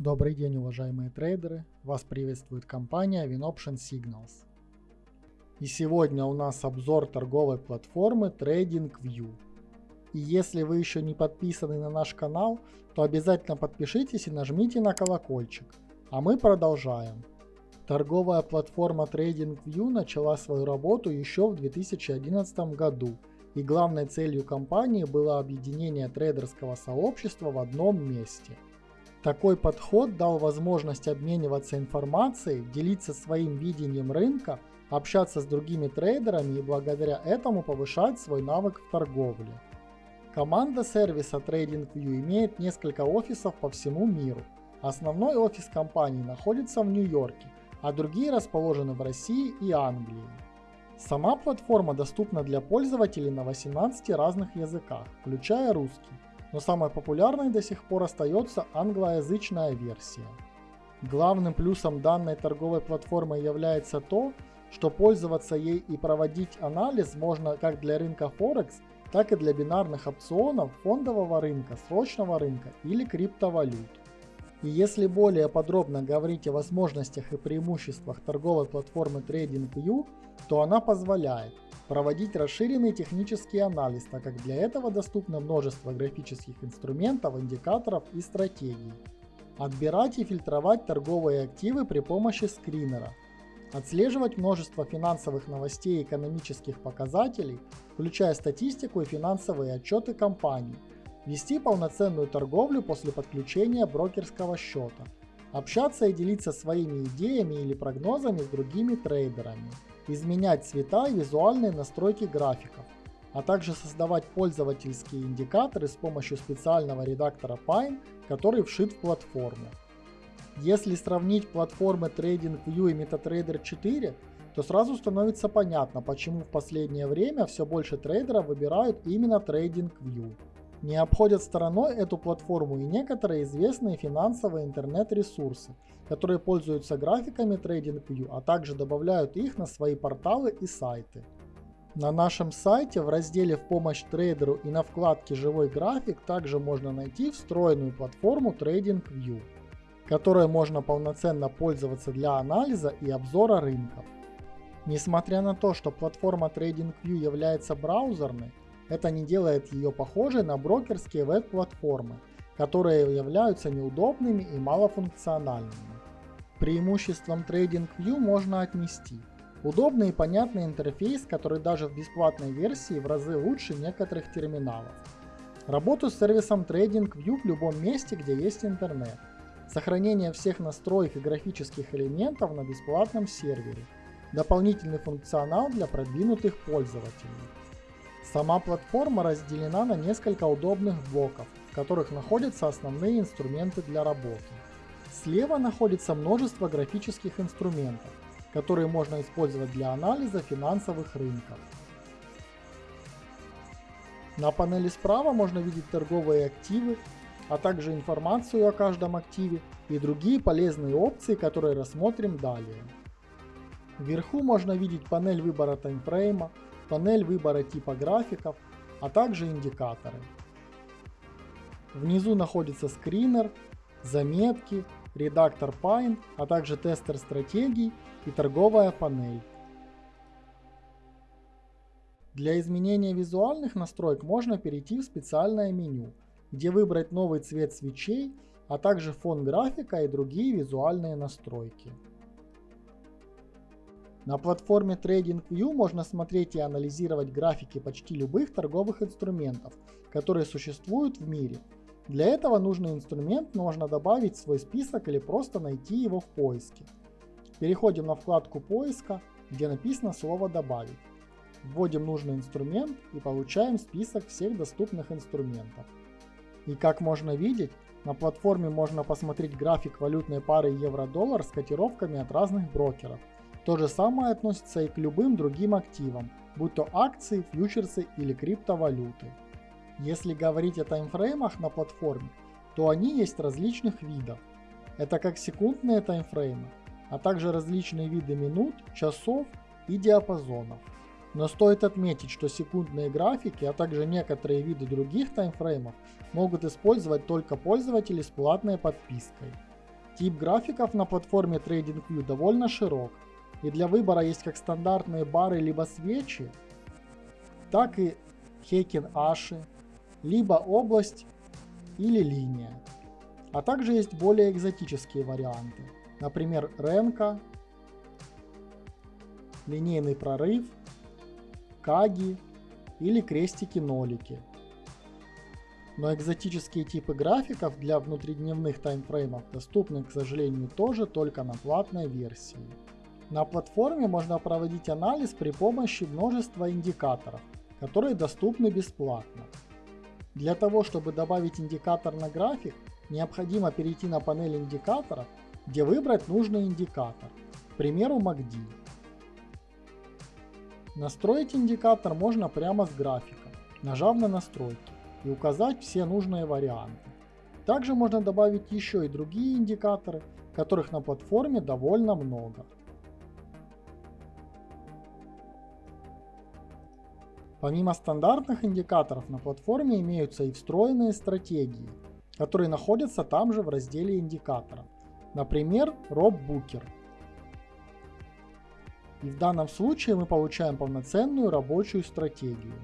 Добрый день, уважаемые трейдеры! Вас приветствует компания WinOption Signals. И сегодня у нас обзор торговой платформы TradingView. И если вы еще не подписаны на наш канал, то обязательно подпишитесь и нажмите на колокольчик. А мы продолжаем. Торговая платформа TradingView начала свою работу еще в 2011 году, и главной целью компании было объединение трейдерского сообщества в одном месте – такой подход дал возможность обмениваться информацией, делиться своим видением рынка, общаться с другими трейдерами и благодаря этому повышать свой навык в торговле. Команда сервиса TradingView имеет несколько офисов по всему миру. Основной офис компании находится в Нью-Йорке, а другие расположены в России и Англии. Сама платформа доступна для пользователей на 18 разных языках, включая русский но самой популярной до сих пор остается англоязычная версия. Главным плюсом данной торговой платформы является то, что пользоваться ей и проводить анализ можно как для рынка Форекс, так и для бинарных опционов, фондового рынка, срочного рынка или криптовалют. И если более подробно говорить о возможностях и преимуществах торговой платформы TradingView, то она позволяет проводить расширенный технический анализ, так как для этого доступно множество графических инструментов, индикаторов и стратегий. Отбирать и фильтровать торговые активы при помощи скринера. Отслеживать множество финансовых новостей и экономических показателей, включая статистику и финансовые отчеты компаний. Вести полноценную торговлю после подключения брокерского счета. Общаться и делиться своими идеями или прогнозами с другими трейдерами изменять цвета и визуальные настройки графиков, а также создавать пользовательские индикаторы с помощью специального редактора Pine, который вшит в платформу. Если сравнить платформы TradingView и MetaTrader 4, то сразу становится понятно, почему в последнее время все больше трейдеров выбирают именно TradingView. Не обходят стороной эту платформу и некоторые известные финансовые интернет-ресурсы, которые пользуются графиками TradingView, а также добавляют их на свои порталы и сайты. На нашем сайте в разделе «В помощь трейдеру» и на вкладке «Живой график» также можно найти встроенную платформу TradingView, которой можно полноценно пользоваться для анализа и обзора рынков. Несмотря на то, что платформа TradingView является браузерной, это не делает ее похожей на брокерские веб-платформы, которые являются неудобными и малофункциональными. Преимуществом TradingView можно отнести удобный и понятный интерфейс, который даже в бесплатной версии в разы лучше некоторых терминалов. Работу с сервисом TradingView в любом месте, где есть интернет. Сохранение всех настроек и графических элементов на бесплатном сервере. Дополнительный функционал для продвинутых пользователей. Сама платформа разделена на несколько удобных блоков, в которых находятся основные инструменты для работы. Слева находится множество графических инструментов, которые можно использовать для анализа финансовых рынков. На панели справа можно видеть торговые активы, а также информацию о каждом активе и другие полезные опции, которые рассмотрим далее. Вверху можно видеть панель выбора таймфрейма, панель выбора типа графиков, а также индикаторы. Внизу находится скринер, заметки, редактор Pine, а также тестер стратегий и торговая панель. Для изменения визуальных настроек можно перейти в специальное меню, где выбрать новый цвет свечей, а также фон графика и другие визуальные настройки. На платформе TradingView можно смотреть и анализировать графики почти любых торговых инструментов, которые существуют в мире. Для этого нужный инструмент можно добавить в свой список или просто найти его в поиске. Переходим на вкладку поиска, где написано слово «Добавить». Вводим нужный инструмент и получаем список всех доступных инструментов. И как можно видеть, на платформе можно посмотреть график валютной пары евро-доллар с котировками от разных брокеров – то же самое относится и к любым другим активам, будь то акции, фьючерсы или криптовалюты. Если говорить о таймфреймах на платформе, то они есть различных видов. Это как секундные таймфреймы, а также различные виды минут, часов и диапазонов. Но стоит отметить, что секундные графики, а также некоторые виды других таймфреймов могут использовать только пользователи с платной подпиской. Тип графиков на платформе TradingView довольно широк, и для выбора есть как стандартные бары либо свечи, так и Хейкен Аши, либо область или линия. А также есть более экзотические варианты, например Ренка, линейный прорыв, Каги или крестики-нолики. Но экзотические типы графиков для внутридневных таймфреймов доступны, к сожалению, тоже только на платной версии. На платформе можно проводить анализ при помощи множества индикаторов, которые доступны бесплатно. Для того, чтобы добавить индикатор на график, необходимо перейти на панель индикаторов, где выбрать нужный индикатор, к примеру MACD. Настроить индикатор можно прямо с графика, нажав на настройки и указать все нужные варианты. Также можно добавить еще и другие индикаторы, которых на платформе довольно много. Помимо стандартных индикаторов на платформе имеются и встроенные стратегии, которые находятся там же в разделе индикатора. Например, Rob Booker – и в данном случае мы получаем полноценную рабочую стратегию.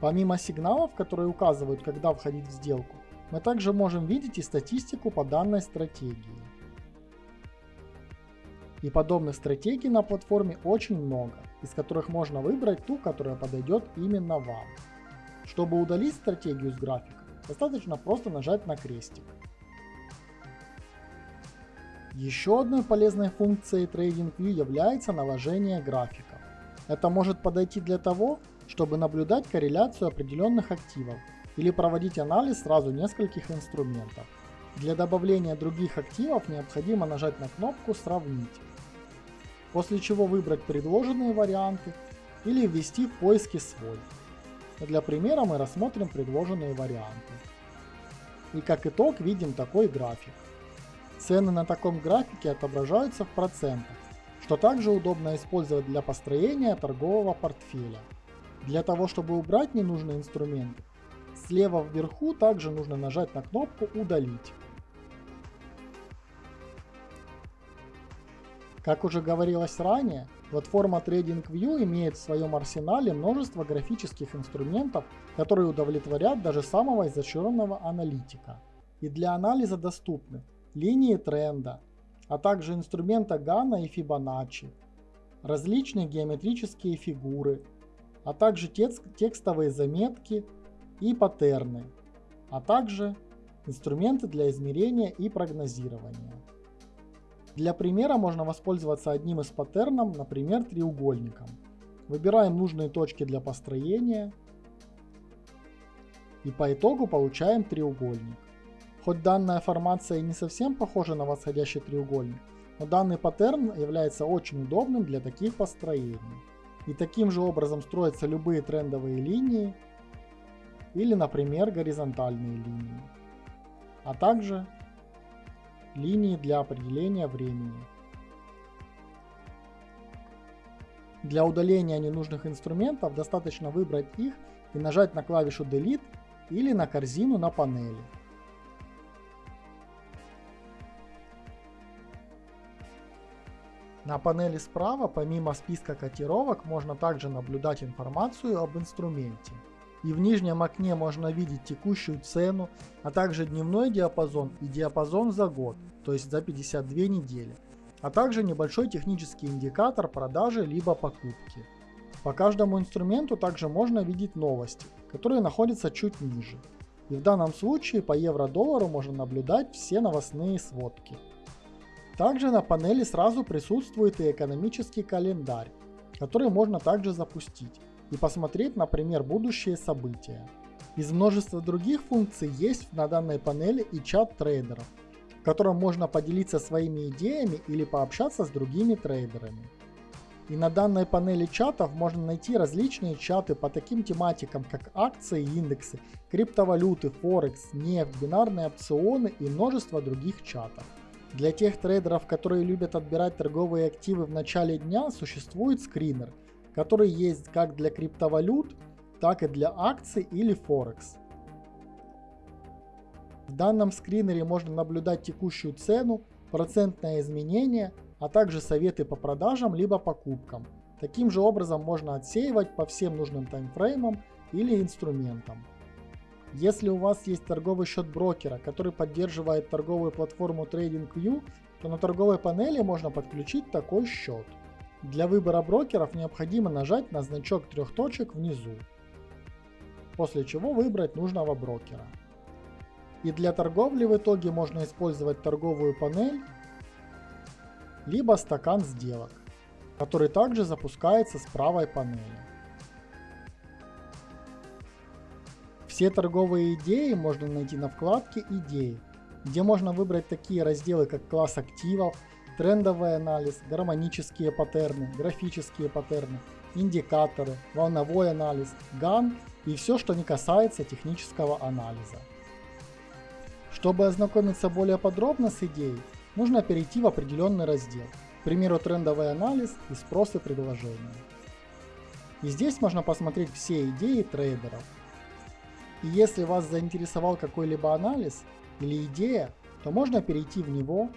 Помимо сигналов, которые указывают, когда входить в сделку, мы также можем видеть и статистику по данной стратегии. И подобных стратегий на платформе очень много, из которых можно выбрать ту, которая подойдет именно вам. Чтобы удалить стратегию с графика, достаточно просто нажать на крестик. Еще одной полезной функцией TradingView является наложение графиков. Это может подойти для того, чтобы наблюдать корреляцию определенных активов или проводить анализ сразу нескольких инструментов. Для добавления других активов необходимо нажать на кнопку «Сравнить», после чего выбрать предложенные варианты или ввести в поиске свой. Для примера мы рассмотрим предложенные варианты. И как итог видим такой график. Цены на таком графике отображаются в процентах, что также удобно использовать для построения торгового портфеля. Для того, чтобы убрать ненужные инструменты, слева вверху также нужно нажать на кнопку «Удалить». Как уже говорилось ранее, платформа TradingView имеет в своем арсенале множество графических инструментов, которые удовлетворят даже самого изощренного аналитика. И для анализа доступны линии тренда, а также инструмента Гана и Фибоначчи, различные геометрические фигуры, а также текстовые заметки и паттерны, а также инструменты для измерения и прогнозирования. Для примера можно воспользоваться одним из паттернов, например, треугольником. Выбираем нужные точки для построения и по итогу получаем треугольник. Хоть данная формация не совсем похожа на восходящий треугольник, но данный паттерн является очень удобным для таких построений. И таким же образом строятся любые трендовые линии или, например, горизонтальные линии, а также линии для определения времени. Для удаления ненужных инструментов достаточно выбрать их и нажать на клавишу Delete или на корзину на панели. На панели справа, помимо списка котировок, можно также наблюдать информацию об инструменте. И в нижнем окне можно видеть текущую цену, а также дневной диапазон и диапазон за год, то есть за 52 недели. А также небольшой технический индикатор продажи либо покупки. По каждому инструменту также можно видеть новости, которые находятся чуть ниже. И в данном случае по евро-доллару можно наблюдать все новостные сводки. Также на панели сразу присутствует и экономический календарь, который можно также запустить и посмотреть, например, будущие события. Из множества других функций есть на данной панели и чат трейдеров, в котором можно поделиться своими идеями или пообщаться с другими трейдерами. И на данной панели чатов можно найти различные чаты по таким тематикам, как акции и индексы, криптовалюты, форекс, нефть, бинарные опционы и множество других чатов. Для тех трейдеров, которые любят отбирать торговые активы в начале дня, существует скринер, который есть как для криптовалют, так и для акций или Форекс. В данном скринере можно наблюдать текущую цену, процентное изменение, а также советы по продажам либо покупкам. Таким же образом можно отсеивать по всем нужным таймфреймам или инструментам. Если у вас есть торговый счет брокера, который поддерживает торговую платформу TradingView, то на торговой панели можно подключить такой счет. Для выбора брокеров необходимо нажать на значок трех точек внизу, после чего выбрать нужного брокера. И для торговли в итоге можно использовать торговую панель, либо стакан сделок, который также запускается с правой панели. Все торговые идеи можно найти на вкладке «Идеи», где можно выбрать такие разделы, как класс активов, трендовый анализ, гармонические паттерны, графические паттерны, индикаторы, волновой анализ, GAN и все, что не касается технического анализа. Чтобы ознакомиться более подробно с идеей, нужно перейти в определенный раздел, к примеру трендовый анализ и спрос и предложение. И здесь можно посмотреть все идеи трейдеров, и если вас заинтересовал какой-либо анализ или идея, то можно перейти в него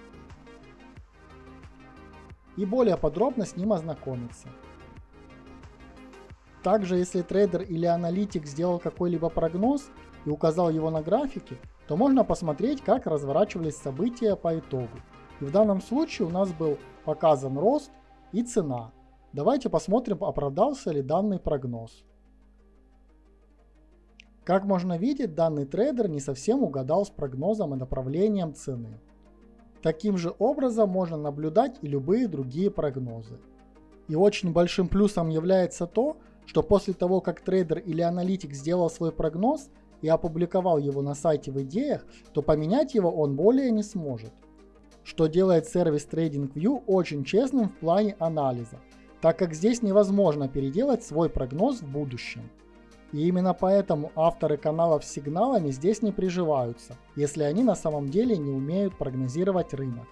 и более подробно с ним ознакомиться. Также, если трейдер или аналитик сделал какой-либо прогноз и указал его на графике, то можно посмотреть, как разворачивались события по итогу. И в данном случае у нас был показан рост и цена. Давайте посмотрим, оправдался ли данный прогноз. Как можно видеть, данный трейдер не совсем угадал с прогнозом и направлением цены. Таким же образом можно наблюдать и любые другие прогнозы. И очень большим плюсом является то, что после того, как трейдер или аналитик сделал свой прогноз и опубликовал его на сайте в идеях, то поменять его он более не сможет. Что делает сервис TradingView очень честным в плане анализа, так как здесь невозможно переделать свой прогноз в будущем. И именно поэтому авторы каналов с сигналами здесь не приживаются, если они на самом деле не умеют прогнозировать рынок.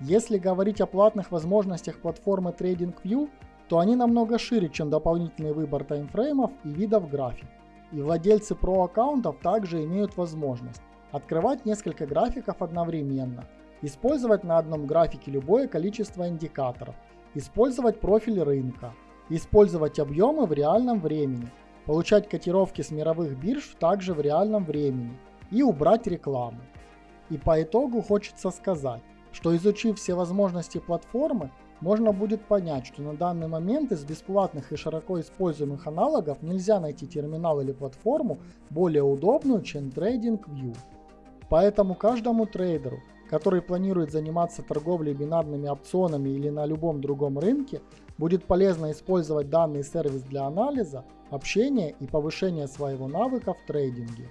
Если говорить о платных возможностях платформы TradingView, то они намного шире, чем дополнительный выбор таймфреймов и видов график. И владельцы Pro аккаунтов также имеют возможность открывать несколько графиков одновременно, использовать на одном графике любое количество индикаторов, использовать профиль рынка, использовать объемы в реальном времени – получать котировки с мировых бирж также в реальном времени и убрать рекламу. И по итогу хочется сказать, что изучив все возможности платформы, можно будет понять, что на данный момент из бесплатных и широко используемых аналогов нельзя найти терминал или платформу более удобную, чем TradingView. Поэтому каждому трейдеру, который планирует заниматься торговлей бинарными опционами или на любом другом рынке, будет полезно использовать данный сервис для анализа, общения и повышения своего навыка в трейдинге.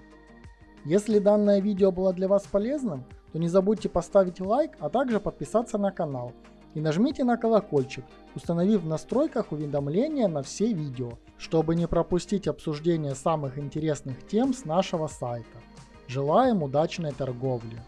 Если данное видео было для вас полезным, то не забудьте поставить лайк, а также подписаться на канал. И нажмите на колокольчик, установив в настройках уведомления на все видео, чтобы не пропустить обсуждение самых интересных тем с нашего сайта. Желаем удачной торговли!